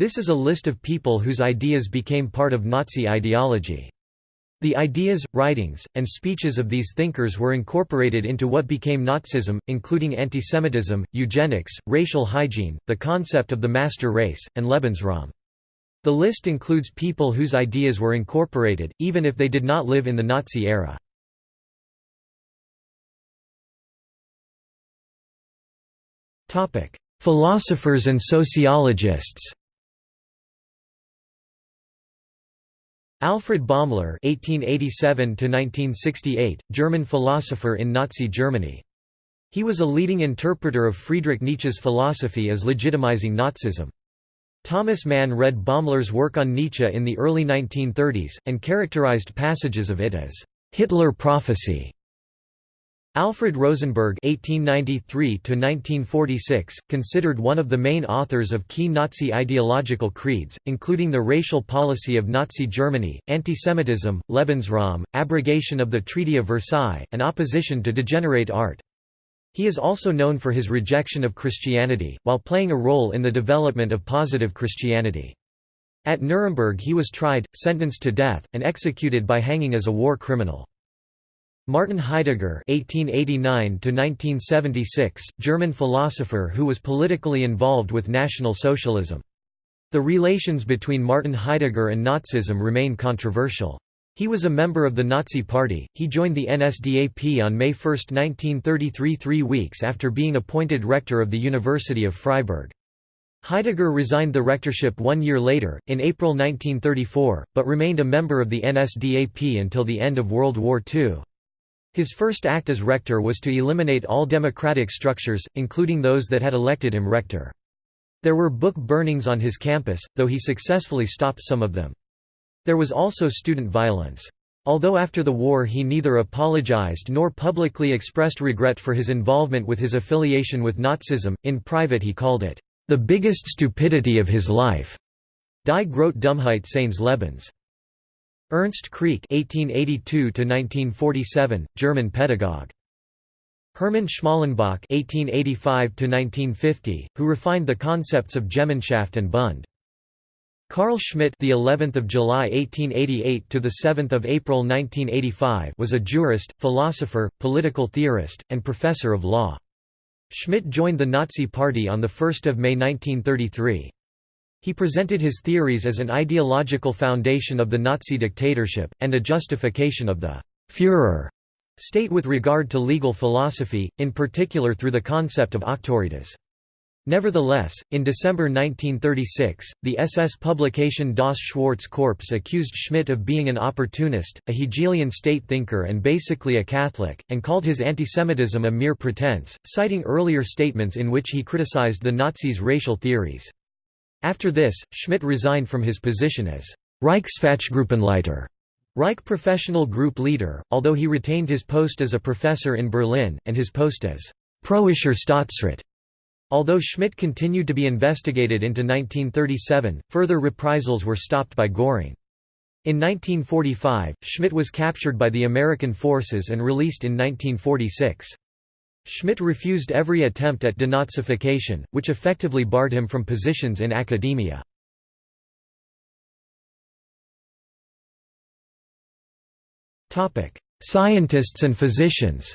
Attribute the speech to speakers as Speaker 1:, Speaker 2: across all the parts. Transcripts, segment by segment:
Speaker 1: This is a list of people whose ideas became part of Nazi ideology. The ideas, writings, and speeches of these thinkers were incorporated into what became Nazism, including antisemitism, eugenics, racial hygiene, the concept of the master race, and Lebensraum. The list includes people whose ideas were incorporated, even if they did not live in the Nazi era. Philosophers and sociologists Alfred Baumler (1887–1968), German philosopher in Nazi Germany. He was a leading interpreter of Friedrich Nietzsche's philosophy as legitimizing Nazism. Thomas Mann read Baumler's work on Nietzsche in the early 1930s, and characterized passages of it as Hitler prophecy. Alfred Rosenberg (1893–1946), considered one of the main authors of key Nazi ideological creeds, including the racial policy of Nazi Germany, antisemitism, Lebensraum, abrogation of the Treaty of Versailles, and opposition to degenerate art. He is also known for his rejection of Christianity, while playing a role in the development of positive Christianity. At Nuremberg he was tried, sentenced to death, and executed by hanging as a war criminal. Martin Heidegger (1889–1976), German philosopher who was politically involved with National Socialism. The relations between Martin Heidegger and Nazism remain controversial. He was a member of the Nazi Party. He joined the NSDAP on May 1, 1933, three weeks after being appointed rector of the University of Freiburg. Heidegger resigned the rectorship one year later, in April 1934, but remained a member of the NSDAP until the end of World War II. His first act as rector was to eliminate all democratic structures, including those that had elected him rector. There were book burnings on his campus, though he successfully stopped some of them. There was also student violence. Although after the war he neither apologized nor publicly expressed regret for his involvement with his affiliation with Nazism, in private he called it, "...the biggest stupidity of his life." Die Grote Dummheit seines Lebens. Ernst Krieck (1882–1947), German pedagogue. Hermann Schmalenbach (1885–1950), who refined the concepts of Gemeinschaft and Bund. Carl Schmitt, the 11th of July 1888 to the 7th of April 1985, was a jurist, philosopher, political theorist, and professor of law. Schmitt joined the Nazi Party on the 1st of May 1933. He presented his theories as an ideological foundation of the Nazi dictatorship, and a justification of the «Führer» state with regard to legal philosophy, in particular through the concept of auctoritas. Nevertheless, in December 1936, the SS publication Das Schwarze Korps accused Schmitt of being an opportunist, a Hegelian state thinker and basically a Catholic, and called his antisemitism a mere pretense, citing earlier statements in which he criticized the Nazis' racial theories. After this, Schmitt resigned from his position as Reichsfachgruppenleiter Reich professional group leader, although he retained his post as a professor in Berlin, and his post as Preußischer Staatsrat. Although Schmitt continued to be investigated into 1937, further reprisals were stopped by Göring. In 1945, Schmitt was captured by the American forces and released in 1946. Schmitt refused every attempt at denazification, which effectively barred him from positions in academia. Scientists and physicians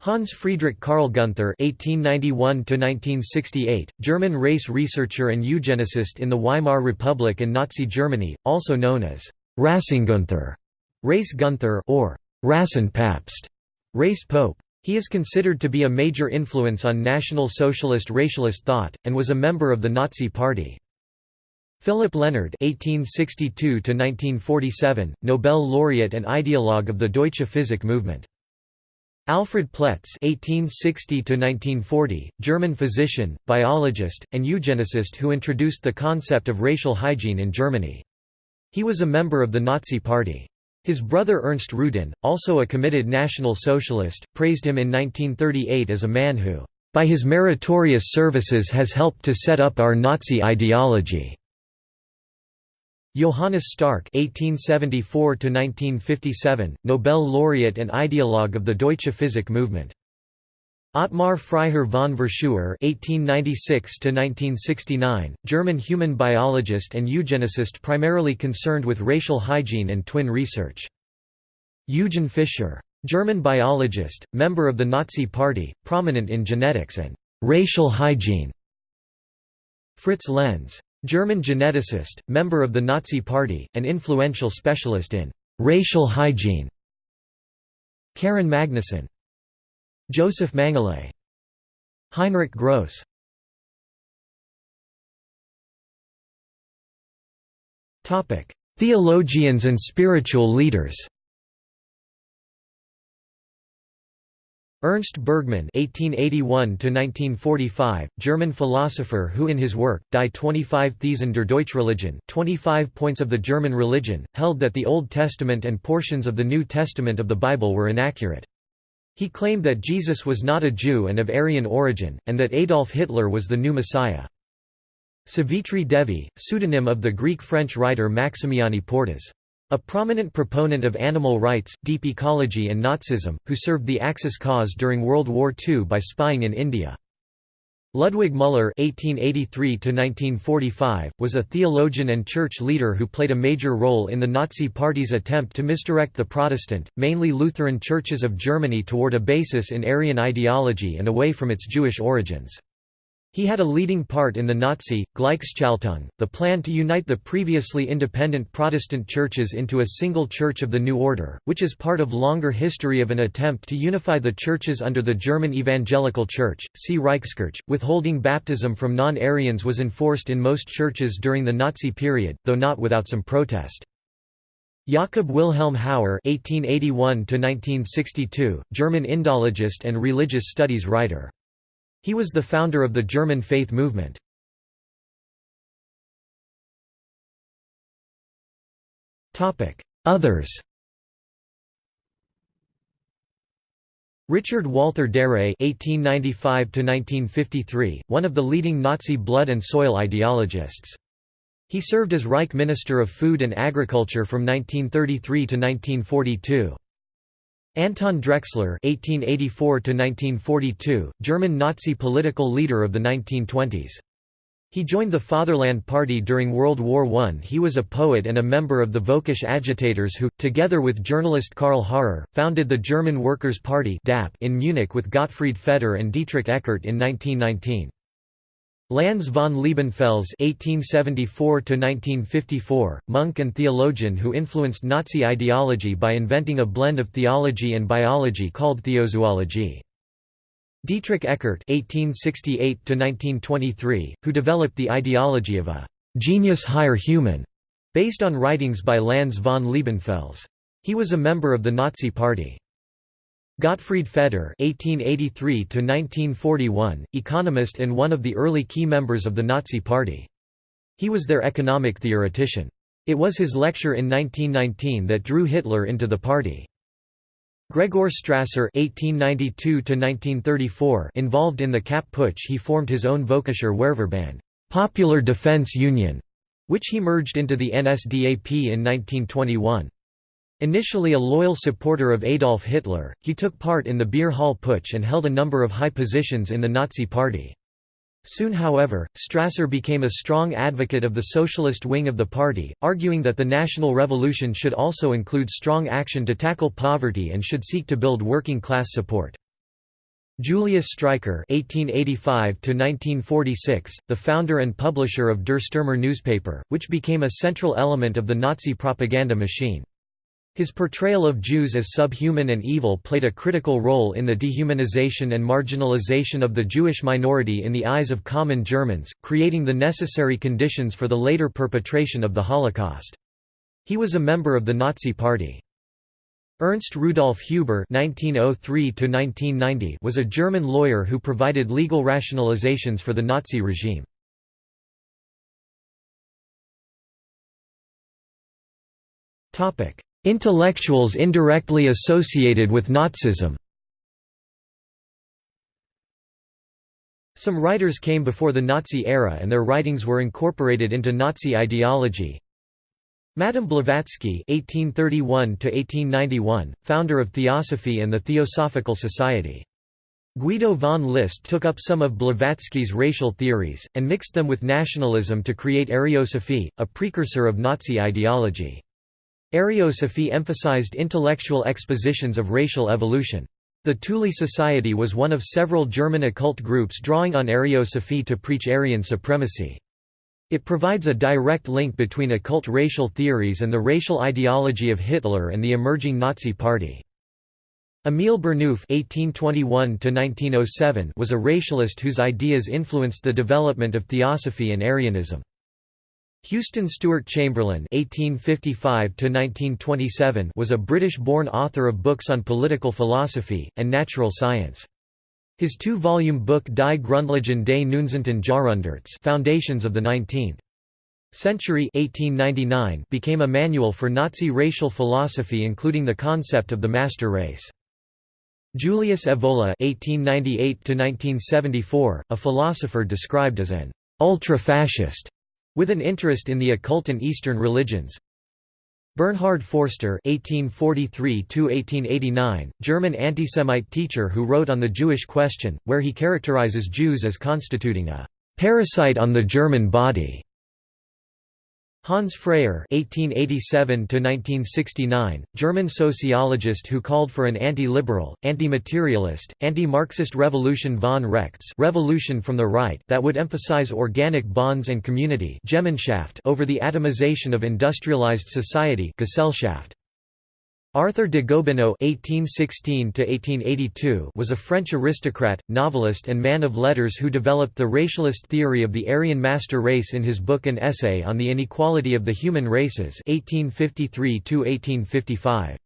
Speaker 1: Hans Friedrich Karl Gunther (1891–1968), German race researcher and eugenicist in the Weimar Republic and Nazi Germany, also known as Rassengunther, Race Gunther, or Rassenpapst, race pope. He is considered to be a major influence on National Socialist racialist thought, and was a member of the Nazi Party. Philipp Lenard (1862–1947), Nobel laureate and ideologue of the Deutsche Physik movement. Alfred Ploetz (1860–1940), German physician, biologist, and eugenicist who introduced the concept of racial hygiene in Germany. He was a member of the Nazi Party. His brother Ernst Rudin, also a committed National Socialist, praised him in 1938 as a man who, "...by his meritorious services has helped to set up our Nazi ideology." Johannes Stark (1874–1957), Nobel laureate and ideologue of the Deutsche Physik movement. Ottmar Freiherr von Verschuer (1896–1969), German human biologist and eugenicist, primarily concerned with racial hygiene and twin research. Eugen Fischer, German biologist, member of the Nazi Party, prominent in genetics and racial hygiene. Fritz Lenz, German geneticist, member of the Nazi Party, and influential specialist in racial hygiene. Karin Magnussen, Josef Mengele, Heinrich Gross. Theologians and spiritual leaders. Ernst Bergmann (1881–1945), German philosopher who, in his work Die 25 Thesen der Deutschreligion (25 Points of the German Religion), held that the Old Testament and portions of the New Testament of the Bible were inaccurate. He claimed that Jesus was not a Jew and of Aryan origin, and that Adolf Hitler was the new Messiah. Savitri Devi, pseudonym of the Greek-French writer Maximiani Portas. A prominent proponent of animal rights, deep ecology and Nazism, who served the Axis cause during World War II by spying in India. Ludwig Müller (1883–1945) was a theologian and church leader who played a major role in the Nazi Party's attempt to misdirect the Protestant, mainly Lutheran churches of Germany toward a basis in Aryan ideology and away from its Jewish origins. He had a leading part in the Nazi, Gleichschaltung, the plan to unite the previously independent Protestant churches into a single Church of the New Order, which is part of longer history of an attempt to unify the churches under the German Evangelical Church, see Reichskirche. Withholding baptism from non-Aryans was enforced in most churches during the Nazi period, though not without some protest. Jakob Wilhelm Hauer (1881–1962), German Indologist and religious studies writer. He was the founder of the German faith movement. Others Richard Walther Darré (1895–1953), one of the leading Nazi blood and soil ideologists. He served as Reich Minister of Food and Agriculture from 1933 to 1942. Anton Drexler (1884–1942), German Nazi political leader of the 1920s. He joined the Fatherland Party during World War I. He was a poet and a member of the Völkisch agitators who, together with journalist Karl Harrer, founded the German Workers' Party in Munich with Gottfried Feder and Dietrich Eckart in 1919. Lanz von Liebenfels (1874–1954), monk and theologian who influenced Nazi ideology by inventing a blend of theology and biology called theozoology. Dietrich Eckart (1868–1923), who developed the ideology of a genius higher human, based on writings by Lanz von Liebenfels. He was a member of the Nazi Party. Gottfried Feder (1883–1941), economist and one of the early key members of the Nazi Party. He was their economic theoretician. It was his lecture in 1919 that drew Hitler into the party. Gregor Strasser (1892–1934), involved in the Kapp Putsch, he formed his own Völkischer Wehrverband, Popular Defense Union, which he merged into the NSDAP in 1921. Initially a loyal supporter of Adolf Hitler, he took part in the Beer Hall Putsch and held a number of high positions in the Nazi Party. Soon however, Strasser became a strong advocate of the socialist wing of the party, arguing that the national revolution should also include strong action to tackle poverty and should seek to build working-class support. Julius Streicher (1885–1946), the founder and publisher of Der Stürmer newspaper, which became a central element of the Nazi propaganda machine. His portrayal of Jews as subhuman and evil played a critical role in the dehumanization and marginalization of the Jewish minority in the eyes of common Germans, creating the necessary conditions for the later perpetration of the Holocaust. He was a member of the Nazi Party. Ernst Rudolf Huber (1903–1990) was a German lawyer who provided legal rationalizations for the Nazi regime. Topic: Intellectuals indirectly associated with Nazism Some writers came before the Nazi era and their writings were incorporated into Nazi ideology. Madame Blavatsky (1831–1891), founder of Theosophy and the Theosophical Society. Guido von List took up some of Blavatsky's racial theories, and mixed them with nationalism to create Ariosophy, a precursor of Nazi ideology. Ariosophy emphasized intellectual expositions of racial evolution. The Thule Society was one of several German occult groups drawing on Ariosophy to preach Aryan supremacy. It provides a direct link between occult racial theories and the racial ideology of Hitler and the emerging Nazi Party. Emile Burnouf (1821–1907) was a racialist whose ideas influenced the development of Theosophy and Aryanism. Houston Stewart Chamberlain (1855–1927) was a British-born author of books on political philosophy and natural science. His two-volume book Die Grundlagen des Neunzehnten Jahrhunderts Foundations of the Nineteenth Century 1899 became a manual for Nazi racial philosophy including the concept of the master race. Julius Evola (1898–1974), a philosopher described as an ultra-fascist, with an interest in the occult and Eastern religions. Bernhard Forster (1843–1889), German anti-Semite teacher who wrote on the Jewish question, where he characterizes Jews as constituting a parasite on the German body. Hans Freyer (1887–1969), German sociologist who called for an anti-liberal, anti-materialist, anti-Marxist revolution von rechts (revolution from the right) that would emphasize organic bonds and community over the atomization of industrialized society Gesellschaft. Arthur de Gobineau (1816–1882) was a French aristocrat, novelist, and man of letters who developed the racialist theory of the Aryan master race in his book An Essay on the Inequality of the Human Races (1853–1855).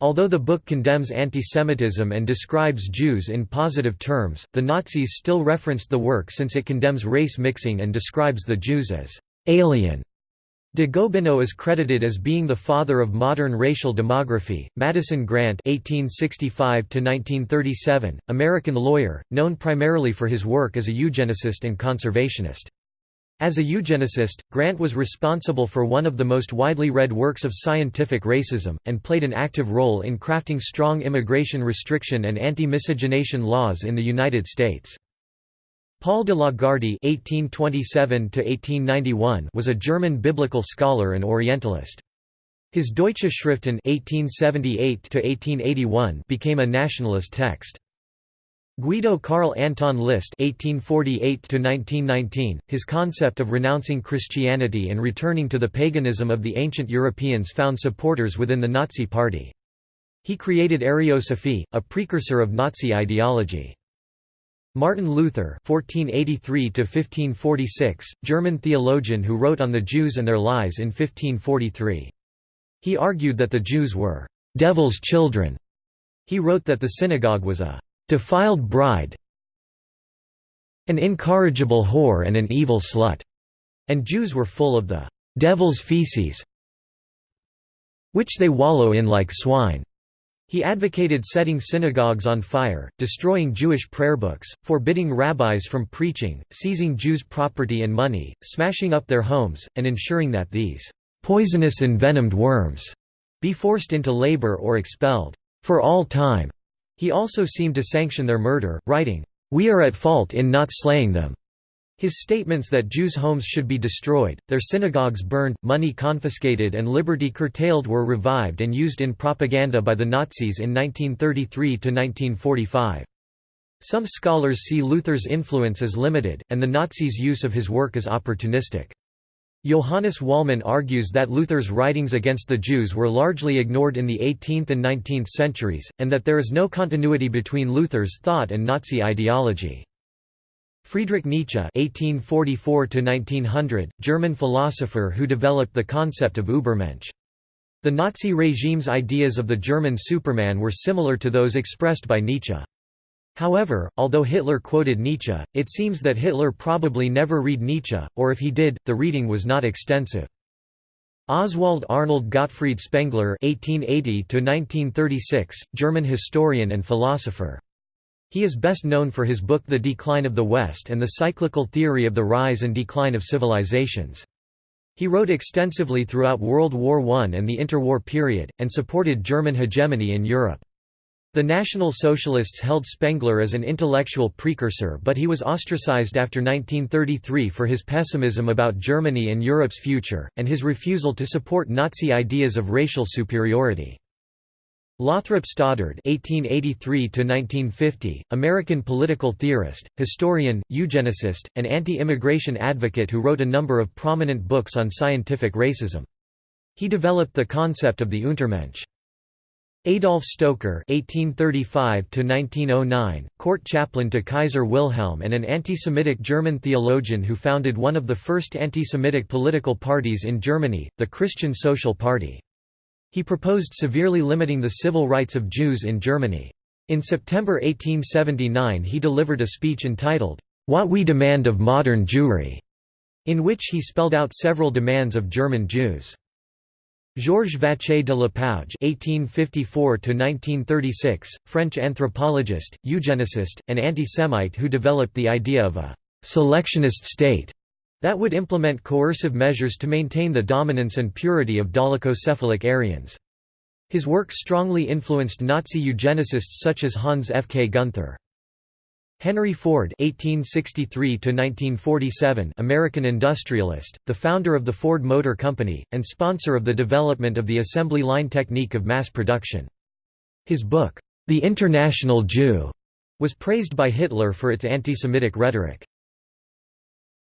Speaker 1: Although the book condemns antisemitism and describes Jews in positive terms, the Nazis still referenced the work since it condemns race mixing and describes the Jews as alien De Gobineau is credited as being the father of modern racial demography. Madison Grant (1865–1937), American lawyer, known primarily for his work as a eugenicist and conservationist. As a eugenicist, Grant was responsible for one of the most widely read works of scientific racism, and played an active role in crafting strong immigration restriction and anti-miscegenation laws in the United States. Paul de Lagarde (1827–1891) was a German biblical scholar and Orientalist. His Deutsche Schriften (1878–1881) became a nationalist text. Guido Carl Anton List (1848–1919), his concept of renouncing Christianity and returning to the paganism of the ancient Europeans found supporters within the Nazi Party. He created Ariosophy, a precursor of Nazi ideology. Martin Luther (1483–1546), German theologian who wrote on the Jews and their lies in 1543. He argued that the Jews were devil's children. He wrote that the synagogue was a defiled bride, an incorrigible whore, and an evil slut, and Jews were full of the devil's feces, which they wallow in like swine. He advocated setting synagogues on fire, destroying Jewish prayerbooks, forbidding rabbis from preaching, seizing Jews' property and money, smashing up their homes, and ensuring that these poisonous envenomed worms be forced into labor or expelled for all time. He also seemed to sanction their murder, writing, "We are at fault in not slaying them." His statements that Jews' homes should be destroyed, their synagogues burned, money confiscated and liberty curtailed were revived and used in propaganda by the Nazis in 1933–1945. Some scholars see Luther's influence as limited, and the Nazis' use of his work as opportunistic. Johannes Wallmann argues that Luther's writings against the Jews were largely ignored in the 18th and 19th centuries, and that there is no continuity between Luther's thought and Nazi ideology. Friedrich Nietzsche (1844–1900), German philosopher who developed the concept of Übermensch. The Nazi regime's ideas of the German Superman were similar to those expressed by Nietzsche. However, although Hitler quoted Nietzsche, it seems that Hitler probably never read Nietzsche, or if he did, the reading was not extensive. Oswald Arnold Gottfried Spengler (1880–1936), German historian and philosopher. He is best known for his book The Decline of the West and the cyclical theory of the rise and decline of civilizations. He wrote extensively throughout World War I and the interwar period, and supported German hegemony in Europe. The National Socialists held Spengler as an intellectual precursor but he was ostracized after 1933 for his pessimism about Germany and Europe's future, and his refusal to support Nazi ideas of racial superiority. Lothrop Stoddard (1883–1950), American political theorist, historian, eugenicist, and anti-immigration advocate who wrote a number of prominent books on scientific racism. He developed the concept of the Untermensch. Adolf Stoecker (1835–1909), court chaplain to Kaiser Wilhelm and an anti-Semitic German theologian who founded one of the first anti-Semitic political parties in Germany, the Christian Social Party. He proposed severely limiting the civil rights of Jews in Germany. In September 1879 he delivered a speech entitled, What We Demand of Modern Jewry, in which he spelled out several demands of German Jews. Georges Vacher de Lapouge (1854–1936), French anthropologist, eugenicist, and anti-Semite who developed the idea of a «selectionist state» that would implement coercive measures to maintain the dominance and purity of dolichocephalic Aryans. His work strongly influenced Nazi eugenicists such as Hans F. K. Gunther. Henry Ford (1863–1947), American industrialist, the founder of the Ford Motor Company, and sponsor of the development of the assembly line technique of mass production. His book, *The International Jew*, was praised by Hitler for its anti-Semitic rhetoric.